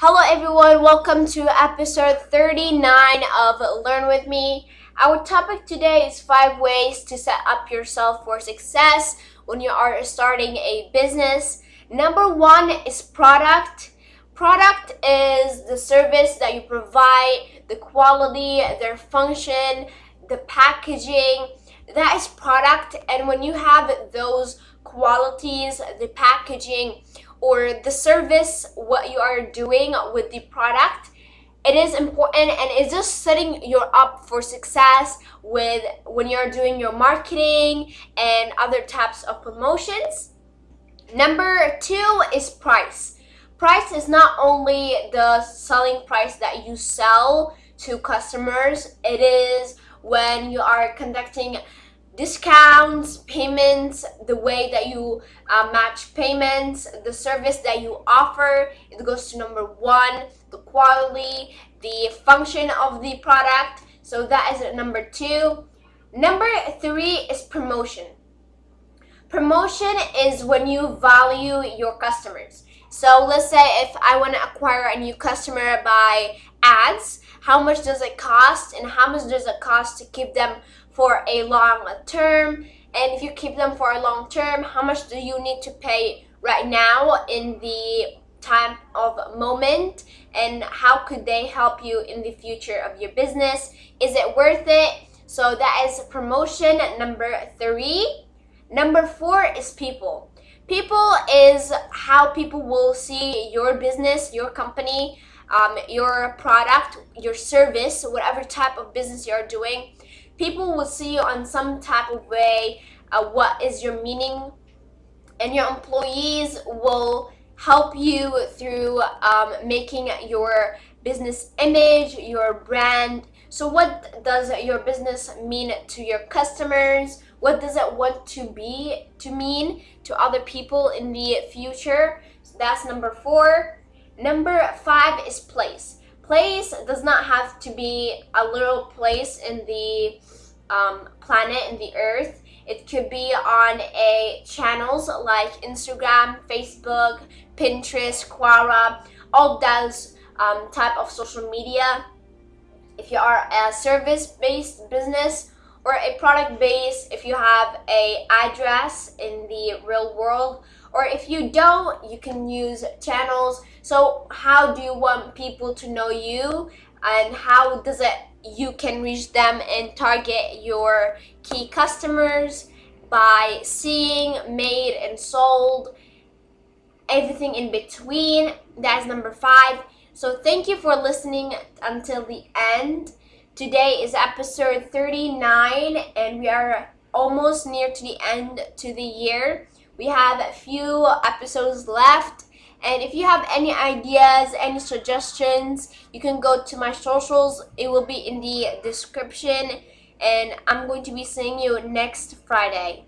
Hello everyone, welcome to episode 39 of Learn With Me. Our topic today is 5 ways to set up yourself for success when you are starting a business. Number 1 is product. Product is the service that you provide, the quality, their function, the packaging. That is product and when you have those qualities, the packaging, or the service what you are doing with the product it is important and it's just setting you up for success with when you're doing your marketing and other types of promotions. Number two is price. Price is not only the selling price that you sell to customers it is when you are conducting discounts, payments, the way that you uh, match payments, the service that you offer. It goes to number one, the quality, the function of the product. So that is number two. Number three is promotion. Promotion is when you value your customers. So let's say if I want to acquire a new customer by ads, how much does it cost and how much does it cost to keep them for a long term? And if you keep them for a long term how much do you need to pay right now in the time of moment? And how could they help you in the future of your business? Is it worth it? So that is promotion number three. Number four is people. People is how people will see your business your company um, your product your service whatever type of business you're doing people will see you on some type of way uh, what is your meaning and your employees will help you through um, making your business image your brand. So what does your business mean to your customers? What does it want to be to mean to other people in the future? So that's number four number five is place. Place does not have to be a little place in the um, planet in the earth. It could be on a channels like instagram facebook pinterest quora all those um, type of social media. If you are a service-based business or a product base if you have a address in the real world or if you don't you can use channels. So how do you want people to know you and how does it you can reach them and target your key customers by seeing made and sold everything in between? That's number five. So thank you for listening until the end today is episode 39 and we are almost near to the end to the year we have a few episodes left and if you have any ideas, any suggestions, you can go to my socials. It will be in the description. And I'm going to be seeing you next Friday.